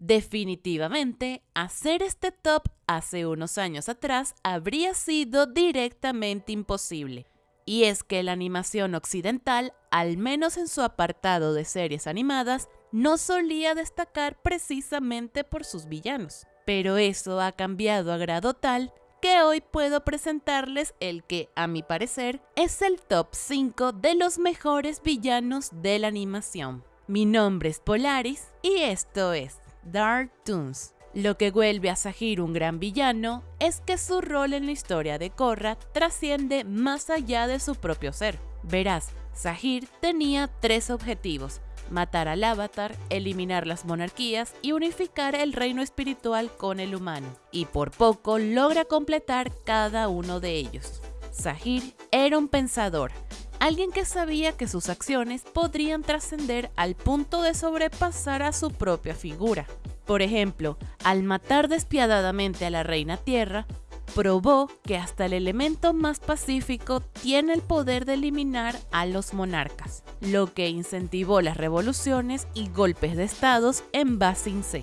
Definitivamente, hacer este top hace unos años atrás habría sido directamente imposible. Y es que la animación occidental, al menos en su apartado de series animadas, no solía destacar precisamente por sus villanos. Pero eso ha cambiado a grado tal que hoy puedo presentarles el que, a mi parecer, es el top 5 de los mejores villanos de la animación. Mi nombre es Polaris y esto es Dark Toons. Lo que vuelve a Sahir un gran villano es que su rol en la historia de Korra trasciende más allá de su propio ser. Verás, Sahir tenía tres objetivos, matar al avatar, eliminar las monarquías y unificar el reino espiritual con el humano, y por poco logra completar cada uno de ellos. Sahir era un pensador, alguien que sabía que sus acciones podrían trascender al punto de sobrepasar a su propia figura. Por ejemplo, al matar despiadadamente a la reina tierra, probó que hasta el elemento más pacífico tiene el poder de eliminar a los monarcas, lo que incentivó las revoluciones y golpes de estados en Basin C.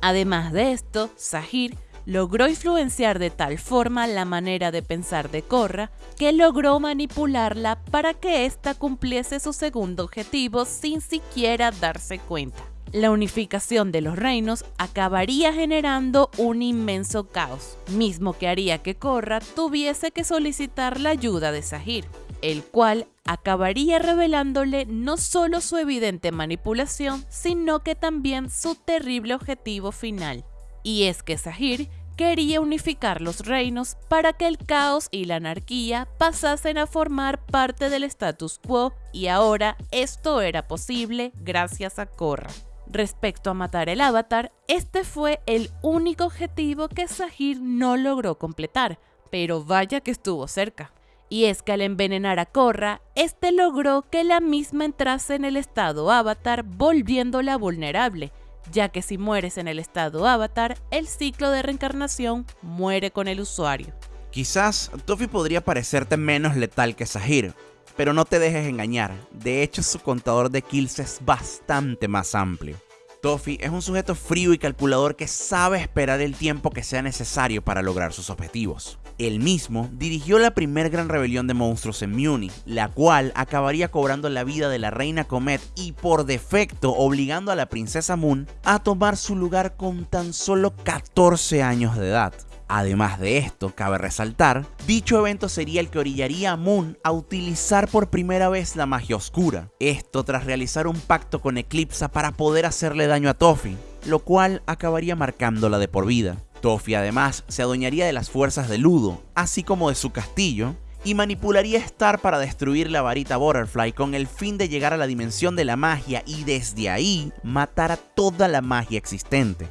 Además de esto, Sahir logró influenciar de tal forma la manera de pensar de Korra que logró manipularla para que ésta cumpliese su segundo objetivo sin siquiera darse cuenta la unificación de los reinos acabaría generando un inmenso caos, mismo que haría que Korra tuviese que solicitar la ayuda de Sahir, el cual acabaría revelándole no solo su evidente manipulación, sino que también su terrible objetivo final. Y es que Sahir quería unificar los reinos para que el caos y la anarquía pasasen a formar parte del status quo y ahora esto era posible gracias a Korra. Respecto a matar el avatar, este fue el único objetivo que Sahir no logró completar, pero vaya que estuvo cerca. Y es que al envenenar a Korra, este logró que la misma entrase en el estado avatar volviéndola vulnerable, ya que si mueres en el estado avatar, el ciclo de reencarnación muere con el usuario. Quizás Tofi podría parecerte menos letal que Sahir, pero no te dejes engañar, de hecho su contador de kills es bastante más amplio. Toffee es un sujeto frío y calculador que sabe esperar el tiempo que sea necesario para lograr sus objetivos. Él mismo dirigió la primer gran rebelión de monstruos en Muni, la cual acabaría cobrando la vida de la reina Comet y por defecto obligando a la princesa Moon a tomar su lugar con tan solo 14 años de edad. Además de esto, cabe resaltar, dicho evento sería el que orillaría a Moon a utilizar por primera vez la magia oscura, esto tras realizar un pacto con Eclipsa para poder hacerle daño a Toffee, lo cual acabaría marcándola de por vida. Toffee además se adueñaría de las fuerzas de Ludo, así como de su castillo, y manipularía Star para destruir la varita Butterfly con el fin de llegar a la dimensión de la magia y desde ahí matar a toda la magia existente.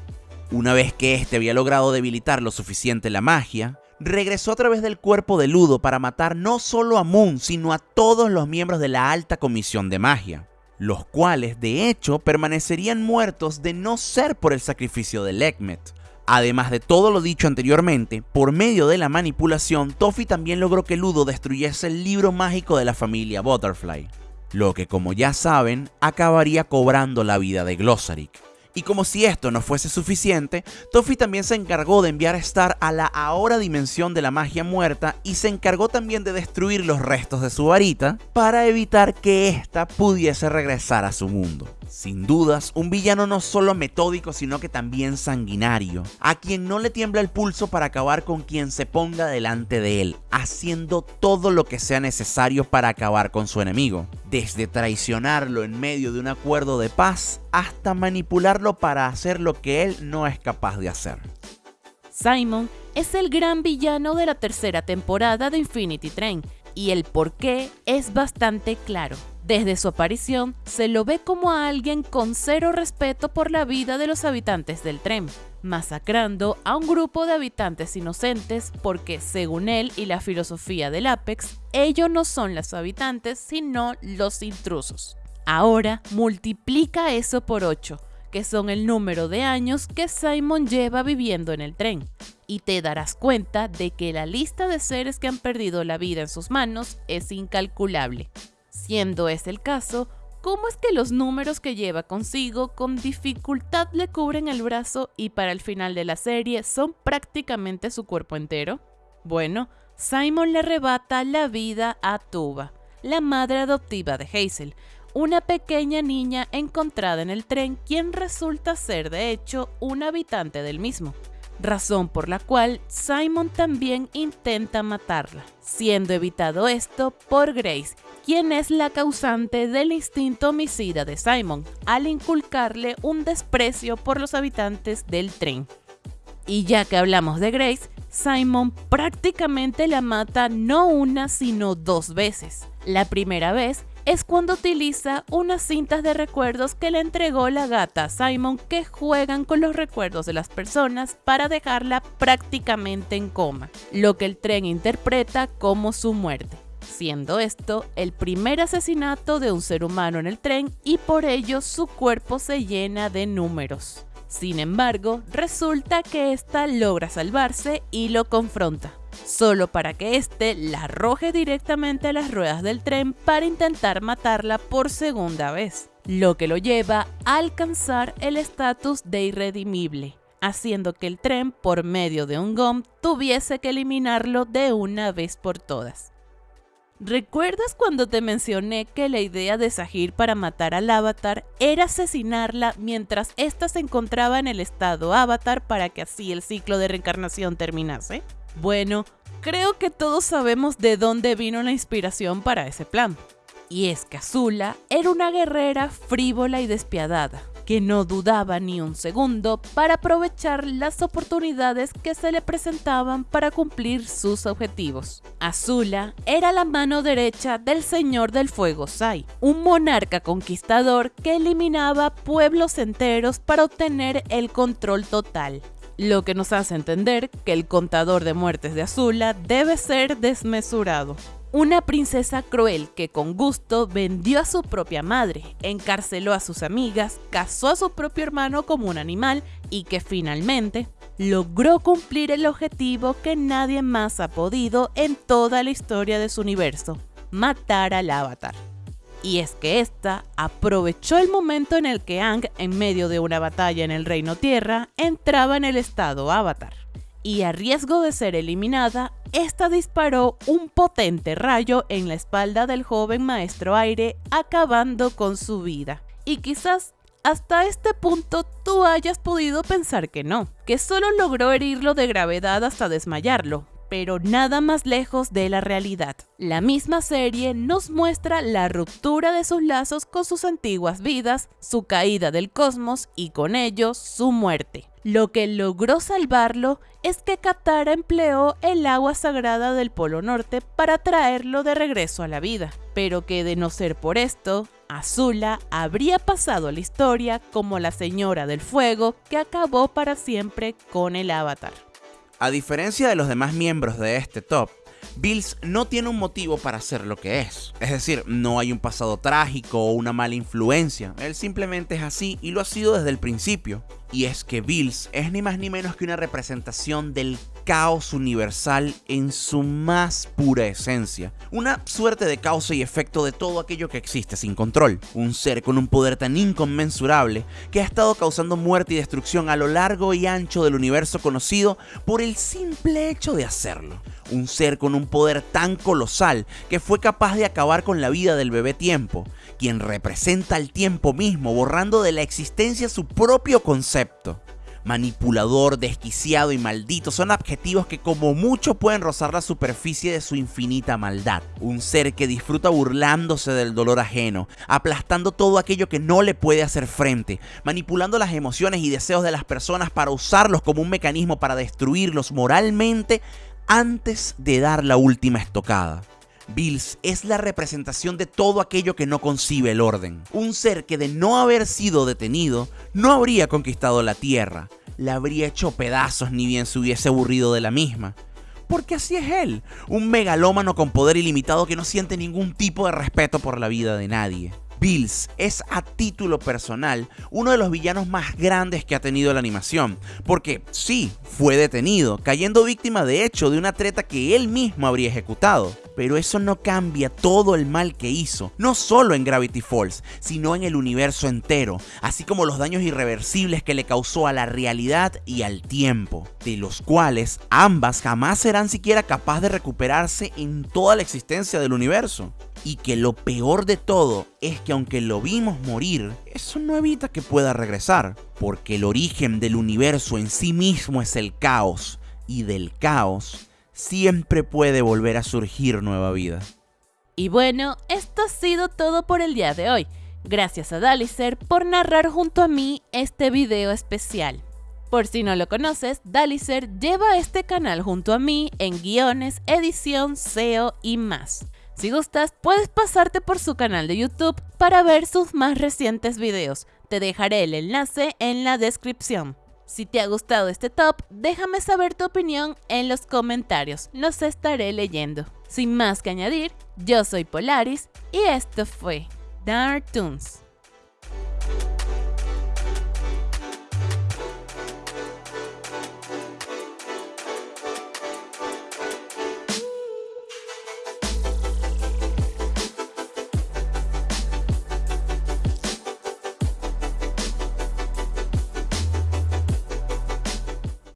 Una vez que éste había logrado debilitar lo suficiente la magia, regresó a través del cuerpo de Ludo para matar no solo a Moon, sino a todos los miembros de la alta comisión de magia, los cuales de hecho permanecerían muertos de no ser por el sacrificio de Lekmet. Además de todo lo dicho anteriormente, por medio de la manipulación, Toffee también logró que Ludo destruyese el libro mágico de la familia Butterfly, lo que como ya saben, acabaría cobrando la vida de Glossaric. Y como si esto no fuese suficiente, Toffee también se encargó de enviar a Star a la ahora dimensión de la magia muerta y se encargó también de destruir los restos de su varita para evitar que ésta pudiese regresar a su mundo. Sin dudas, un villano no solo metódico, sino que también sanguinario, a quien no le tiembla el pulso para acabar con quien se ponga delante de él, haciendo todo lo que sea necesario para acabar con su enemigo, desde traicionarlo en medio de un acuerdo de paz hasta manipularlo para hacer lo que él no es capaz de hacer. Simon es el gran villano de la tercera temporada de Infinity Train, y el por qué es bastante claro. Desde su aparición, se lo ve como a alguien con cero respeto por la vida de los habitantes del tren, masacrando a un grupo de habitantes inocentes porque, según él y la filosofía del Apex, ellos no son los habitantes, sino los intrusos. Ahora multiplica eso por 8, que son el número de años que Simon lleva viviendo en el tren, y te darás cuenta de que la lista de seres que han perdido la vida en sus manos es incalculable. Siendo ese el caso, cómo es que los números que lleva consigo con dificultad le cubren el brazo y para el final de la serie son prácticamente su cuerpo entero? Bueno, Simon le arrebata la vida a Tuba, la madre adoptiva de Hazel, una pequeña niña encontrada en el tren quien resulta ser de hecho un habitante del mismo, razón por la cual Simon también intenta matarla, siendo evitado esto por Grace, quien es la causante del instinto homicida de Simon, al inculcarle un desprecio por los habitantes del tren. Y ya que hablamos de Grace, Simon prácticamente la mata no una sino dos veces. La primera vez es cuando utiliza unas cintas de recuerdos que le entregó la gata a Simon que juegan con los recuerdos de las personas para dejarla prácticamente en coma, lo que el tren interpreta como su muerte siendo esto el primer asesinato de un ser humano en el tren y por ello su cuerpo se llena de números. Sin embargo, resulta que ésta logra salvarse y lo confronta, solo para que éste la arroje directamente a las ruedas del tren para intentar matarla por segunda vez, lo que lo lleva a alcanzar el estatus de irredimible, haciendo que el tren, por medio de un GOM, tuviese que eliminarlo de una vez por todas. ¿Recuerdas cuando te mencioné que la idea de Sahir para matar al avatar era asesinarla mientras ésta se encontraba en el estado avatar para que así el ciclo de reencarnación terminase? Bueno, creo que todos sabemos de dónde vino la inspiración para ese plan. Y es que Azula era una guerrera frívola y despiadada, que no dudaba ni un segundo para aprovechar las oportunidades que se le presentaban para cumplir sus objetivos. Azula era la mano derecha del Señor del Fuego Sai, un monarca conquistador que eliminaba pueblos enteros para obtener el control total lo que nos hace entender que el contador de muertes de Azula debe ser desmesurado. Una princesa cruel que con gusto vendió a su propia madre, encarceló a sus amigas, casó a su propio hermano como un animal y que finalmente logró cumplir el objetivo que nadie más ha podido en toda la historia de su universo, matar al avatar. Y es que esta aprovechó el momento en el que Ang, en medio de una batalla en el Reino Tierra, entraba en el estado avatar y a riesgo de ser eliminada, esta disparó un potente rayo en la espalda del joven maestro aire, acabando con su vida. Y quizás hasta este punto tú hayas podido pensar que no, que solo logró herirlo de gravedad hasta desmayarlo, pero nada más lejos de la realidad. La misma serie nos muestra la ruptura de sus lazos con sus antiguas vidas, su caída del cosmos y con ello su muerte. Lo que logró salvarlo es que Katara empleó el agua sagrada del Polo Norte para traerlo de regreso a la vida, pero que de no ser por esto, Azula habría pasado la historia como la Señora del Fuego que acabó para siempre con el Avatar. A diferencia de los demás miembros de este top, Bills no tiene un motivo para ser lo que es. Es decir, no hay un pasado trágico o una mala influencia. Él simplemente es así y lo ha sido desde el principio. Y es que Bills es ni más ni menos que una representación del caos universal en su más pura esencia. Una suerte de causa y efecto de todo aquello que existe sin control. Un ser con un poder tan inconmensurable que ha estado causando muerte y destrucción a lo largo y ancho del universo conocido por el simple hecho de hacerlo. Un ser con un poder tan colosal que fue capaz de acabar con la vida del bebé tiempo, quien representa el tiempo mismo, borrando de la existencia su propio concepto manipulador, desquiciado y maldito son adjetivos que como mucho pueden rozar la superficie de su infinita maldad. Un ser que disfruta burlándose del dolor ajeno, aplastando todo aquello que no le puede hacer frente, manipulando las emociones y deseos de las personas para usarlos como un mecanismo para destruirlos moralmente antes de dar la última estocada. Bills es la representación de todo aquello que no concibe el orden. Un ser que de no haber sido detenido, no habría conquistado la Tierra, la habría hecho pedazos ni bien se hubiese aburrido de la misma. Porque así es él, un megalómano con poder ilimitado que no siente ningún tipo de respeto por la vida de nadie. Bills es a título personal uno de los villanos más grandes que ha tenido la animación, porque sí, fue detenido, cayendo víctima de hecho de una treta que él mismo habría ejecutado. Pero eso no cambia todo el mal que hizo, no solo en Gravity Falls, sino en el universo entero, así como los daños irreversibles que le causó a la realidad y al tiempo, de los cuales ambas jamás serán siquiera capaces de recuperarse en toda la existencia del universo. Y que lo peor de todo es que aunque lo vimos morir, eso no evita que pueda regresar, porque el origen del universo en sí mismo es el caos, y del caos siempre puede volver a surgir nueva vida. Y bueno, esto ha sido todo por el día de hoy. Gracias a Dalicer por narrar junto a mí este video especial. Por si no lo conoces, Dalicer lleva este canal junto a mí en guiones, edición, SEO y más. Si gustas, puedes pasarte por su canal de YouTube para ver sus más recientes videos. Te dejaré el enlace en la descripción. Si te ha gustado este top, déjame saber tu opinión en los comentarios, los estaré leyendo. Sin más que añadir, yo soy Polaris y esto fue Dark Toons.